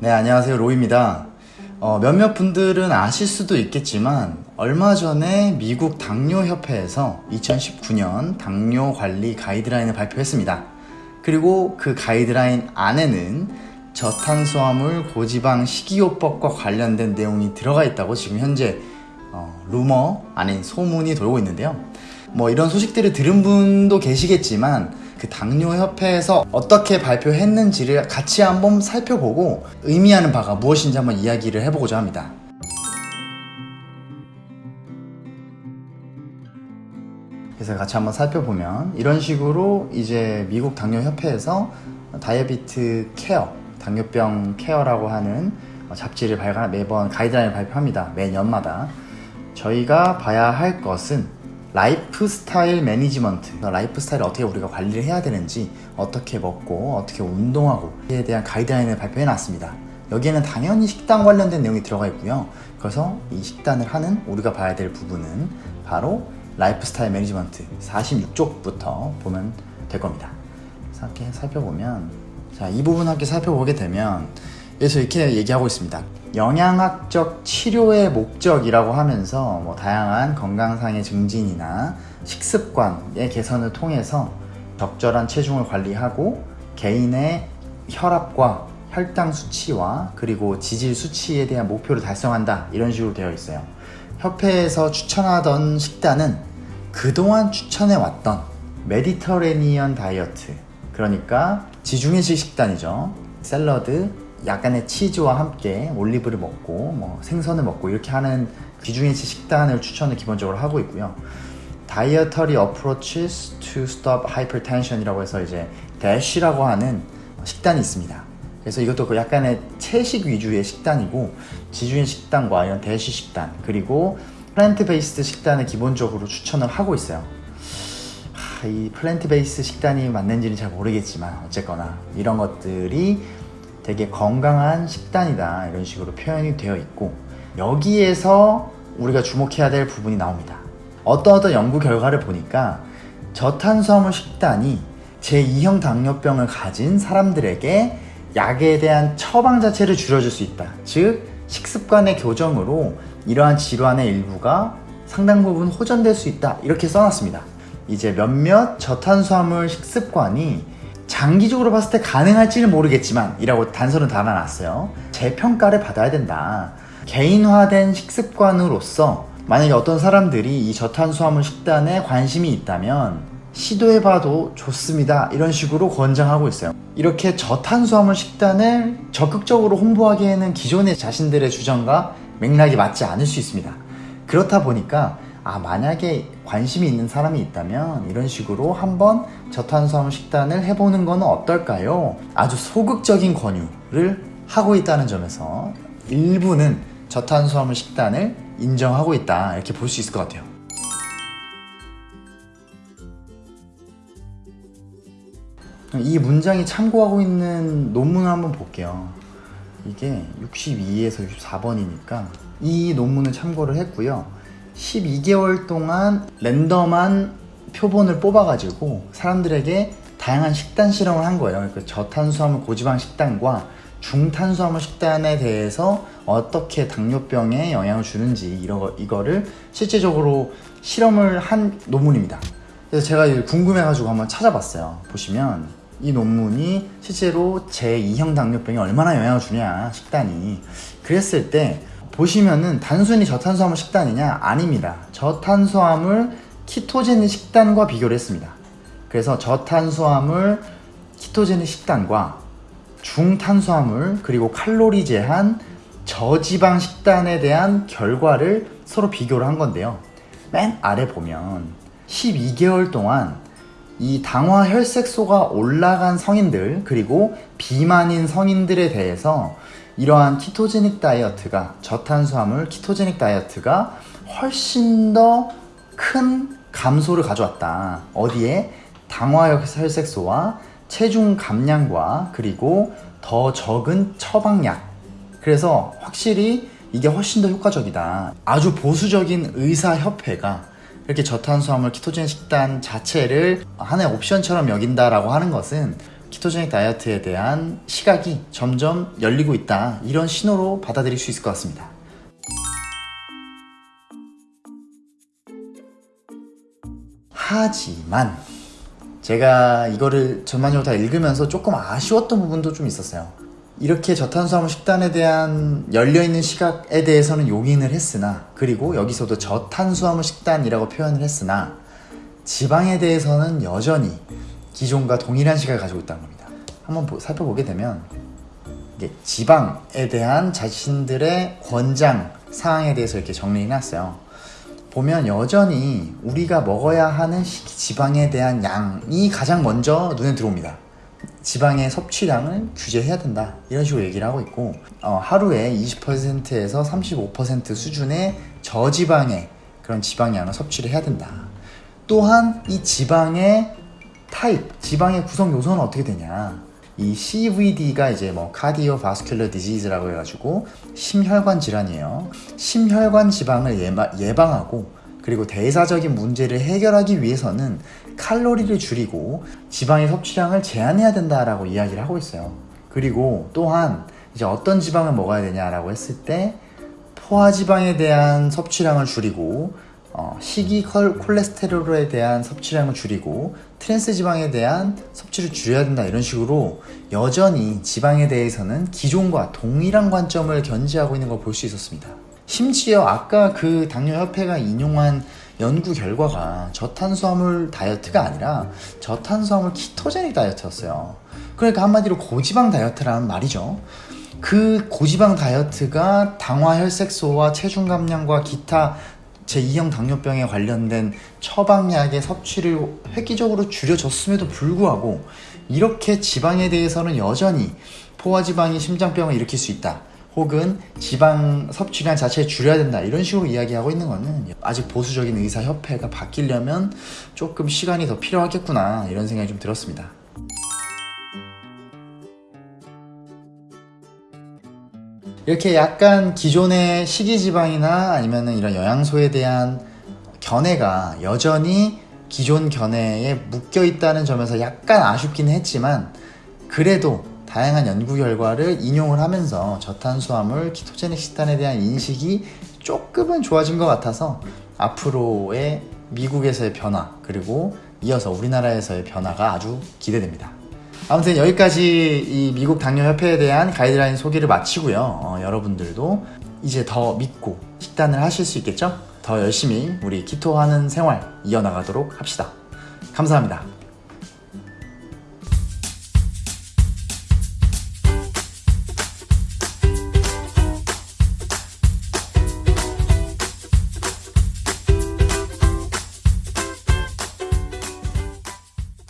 네, 안녕하세요. 로이입니다. 어, 몇몇 분들은 아실 수도 있겠지만, 얼마 전에 미국 당뇨협회에서 2019년 당뇨 관리 가이드라인을 발표했습니다. 그리고 그 가이드라인 안에는 저탄수화물 고지방 식이요법과 관련된 내용이 들어가 있다고 지금 현재 어, 루머 아닌 소문이 돌고 있는데요. 뭐 이런 소식들을 들은 분도 계시겠지만 그 당뇨협회에서 어떻게 발표했는지를 같이 한번 살펴보고 의미하는 바가 무엇인지 한번 이야기를 해보고자 합니다. 그래서 같이 한번 살펴보면 이런 식으로 이제 미국 당뇨협회에서 Diabetes Care, 당뇨병 케어라고 하는 잡지를 발간 매번 가이드라인을 발표합니다. 매년마다 저희가 봐야 할 것은 lifestyle management 라이프 스타일을 어떻게 우리가 관리를 해야 되는지 어떻게 먹고 어떻게 운동하고에 대한 가이드라인을 발표해 놨습니다. 여기에는 당연히 식단 관련된 내용이 들어가 있고요. 그래서 이 식단을 하는 우리가 봐야 될 부분은 바로 lifestyle management 46쪽부터 보면 될 겁니다. 이렇게 살펴보면 자, 이 부분 함께 살펴보게 되면 그래서 이렇게 얘기하고 있습니다. 영양학적 치료의 목적이라고 하면서 뭐 다양한 건강상의 증진이나 식습관의 개선을 통해서 적절한 체중을 관리하고 개인의 혈압과 혈당 수치와 그리고 지질 수치에 대한 목표를 달성한다 이런 식으로 되어 있어요. 협회에서 추천하던 식단은 그동안 추천해 왔던 메디터레니언 다이어트 그러니까 지중해식 식단이죠. 샐러드, 약간의 치즈와 함께 올리브를 먹고 뭐 생선을 먹고 이렇게 하는 귀중해식 식단을 추천을 기본적으로 하고 있고요. Dietary Approaches to Stop Hypertension 이라고 해서 이제 DASH라고 하는 식단이 있습니다. 그래서 이것도 그 약간의 채식 위주의 식단이고 지중해 식단과 이런 대시 식단 그리고 plant-based 식단을 기본적으로 추천을 하고 있어요. 하, 이 plant-based 식단이 맞는지는 잘 모르겠지만 어쨌거나 이런 것들이 되게 건강한 식단이다 이런 식으로 표현이 되어 있고 여기에서 우리가 주목해야 될 부분이 나옵니다. 어떤 어떤 연구 결과를 보니까 저탄수화물 식단이 제2형 당뇨병을 가진 사람들에게 약에 대한 처방 자체를 줄여줄 수 있다. 즉 식습관의 교정으로 이러한 질환의 일부가 상당 부분 호전될 수 있다. 이렇게 써놨습니다. 이제 몇몇 저탄수화물 식습관이 장기적으로 봤을 때 가능할지는 모르겠지만 이라고 단서는 달아놨어요. 재평가를 받아야 된다. 개인화된 식습관으로서 만약에 어떤 사람들이 이 저탄수화물 식단에 관심이 있다면 시도해봐도 좋습니다. 이런 식으로 권장하고 있어요. 이렇게 저탄수화물 식단을 적극적으로 홍보하기에는 기존의 자신들의 주장과 맥락이 맞지 않을 수 있습니다. 그렇다 보니까 아 만약에 관심이 있는 사람이 있다면 이런 식으로 한번 저탄수화물 식단을 해보는 건 어떨까요? 아주 소극적인 권유를 하고 있다는 점에서 일부는 저탄수화물 식단을 인정하고 있다. 이렇게 볼 수 있을 것 같아요. 이 문장이 참고하고 있는 논문을 한번 볼게요. 이게 62에서 64번이니까 이 논문을 참고를 했고요 12개월 동안 랜덤한 표본을 뽑아가지고 사람들에게 다양한 식단 실험을 한 거예요. 그 저탄수화물 고지방 식단과 중탄수화물 식단에 대해서 어떻게 당뇨병에 영향을 주는지 이러, 이거를 실제적으로 실험을 한 논문입니다. 그래서 제가 궁금해가지고 한번 찾아봤어요. 보시면 이 논문이 실제로 제2형 당뇨병에 얼마나 영향을 주냐 식단이 그랬을 때 보시면은 단순히 저탄수화물 식단이냐? 아닙니다. 저탄수화물 키토제닉 식단과 비교를 했습니다. 그래서 저탄수화물 키토제닉 식단과 중탄수화물 그리고 칼로리 제한 저지방 식단에 대한 결과를 서로 비교를 한 건데요. 맨 아래 보면 12개월 동안 이 당화 혈색소가 올라간 성인들 그리고 비만인 성인들에 대해서 이러한 키토제닉 다이어트가 저탄수화물 키토제닉 다이어트가 훨씬 더 큰 감소를 가져왔다. 어디에? 당화혈색소와 체중 감량과 그리고 더 적은 처방약. 그래서 확실히 이게 훨씬 더 효과적이다. 아주 보수적인 의사협회가 이렇게 저탄수화물 키토제닉 식단 자체를 하나의 옵션처럼 여긴다라고 하는 것은 키토제닉 다이어트에 대한 시각이 점점 열리고 있다. 이런 신호로 받아들일 수 있을 것 같습니다. 하지만 제가 이거를 전반적으로 다 읽으면서 조금 아쉬웠던 부분도 좀 있었어요. 이렇게 저탄수화물 식단에 대한 열려있는 시각에 대해서는 용인을 했으나 그리고 여기서도 저탄수화물 식단이라고 표현을 했으나 지방에 대해서는 여전히 기존과 동일한 시각을 가지고 있다는 겁니다. 한번 보- 살펴보게 되면 지방에 대한 자신들의 권장 사항에 대해서 이렇게 정리해 놨어요. 보면 여전히 우리가 먹어야 하는 지방에 대한 양이 가장 먼저 눈에 들어옵니다. 지방의 섭취량을 규제해야 된다. 이런 식으로 얘기를 하고 있고, 어, 하루에 20%에서 35% 수준의 저지방의 그런 지방량을 섭취를 해야 된다. 또한 이 지방의 타입, 지방의 구성 요소는 어떻게 되냐? 이 CVD가 이제 뭐 카디오바스큘러 디지즈라고 해가지고 심혈관 질환이에요. 심혈관 질환을 예방하고 그리고 대사적인 문제를 해결하기 위해서는 칼로리를 줄이고 지방의 섭취량을 제한해야 된다라고 이야기를 하고 있어요. 그리고 또한 이제 어떤 지방을 먹어야 되냐라고 했을 때 포화지방에 대한 섭취량을 줄이고 어, 식이 콜- 콜레스테롤에 대한 섭취량을 줄이고 트랜스 지방에 대한 섭취를 줄여야 된다 이런 식으로 여전히 지방에 대해서는 기존과 동일한 관점을 견지하고 있는 걸 볼 수 있었습니다. 심지어 아까 그 당뇨협회가 인용한 연구 결과가 저탄수화물 다이어트가 아니라 저탄수화물 키토제닉 다이어트였어요. 그러니까 한마디로 고지방 다이어트라는 말이죠. 그 고지방 다이어트가 당화 혈색소와 체중 감량과 기타 제2형 당뇨병에 관련된 처방약의 섭취를 획기적으로 줄여줬음에도 불구하고 이렇게 지방에 대해서는 여전히 포화지방이 심장병을 일으킬 수 있다. 혹은 지방 섭취량 자체를 줄여야 된다. 이런 식으로 이야기하고 있는 거는 아직 보수적인 의사협회가 바뀌려면 조금 시간이 더 필요하겠구나. 이런 생각이 좀 들었습니다. 이렇게 약간 기존의 식이지방이나 아니면 이런 영양소에 대한 견해가 여전히 기존 견해에 묶여 있다는 점에서 약간 아쉽긴 했지만 그래도 다양한 연구 결과를 인용을 하면서 저탄수화물 키토제닉 식단에 대한 인식이 조금은 좋아진 것 같아서 앞으로의 미국에서의 변화 그리고 이어서 우리나라에서의 변화가 아주 기대됩니다. 아무튼 여기까지 이 미국 당뇨협회에 대한 가이드라인 소개를 마치고요. 어, 여러분들도 이제 더 믿고 식단을 하실 수 있겠죠? 더 열심히 우리 키토하는 생활 이어나가도록 합시다. 감사합니다.